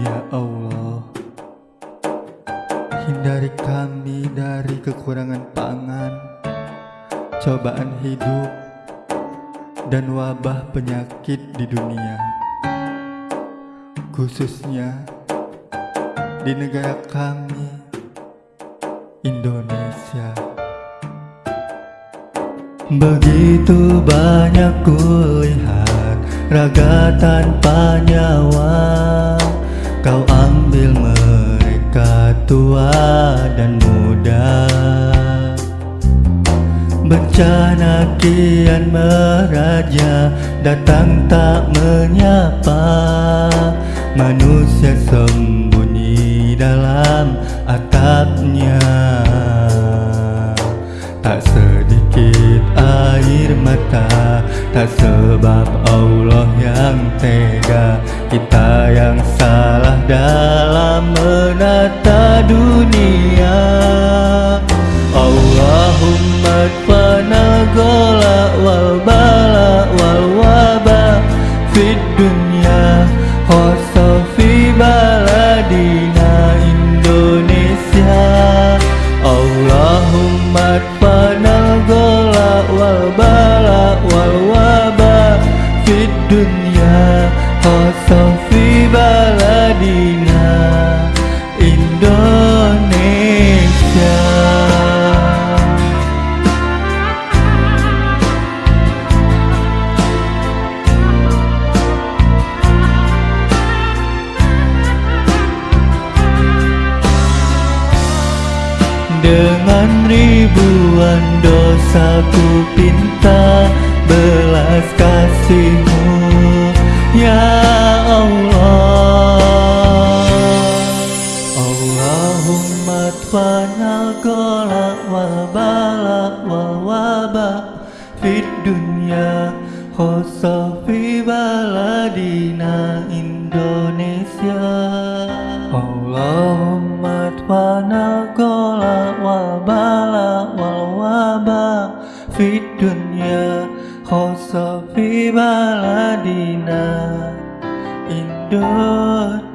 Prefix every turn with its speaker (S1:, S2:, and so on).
S1: Ya Allah Hindari kami dari kekurangan pangan Cobaan hidup Dan wabah penyakit di dunia Khususnya Di negara kami Indonesia. Begitu banyak kulihat Raga tanpa nyawa Bencana kian meraja Datang tak menyapa. Manusia sembunyi dalam atapnya. Tak sedikit air mata Tak sebab Allah yang tega. Kita yang salah dalam menata dunia wal bala wal waba Fid dunya Dengan ribuan dosa ku pinta belas kasihmu. Ya Allah. Allahumma wal bala wal waba Fid dunya khosa fi baladina Indonesia. Allahumma tfanal waba Fid dunya khosa fi baladina Indonesia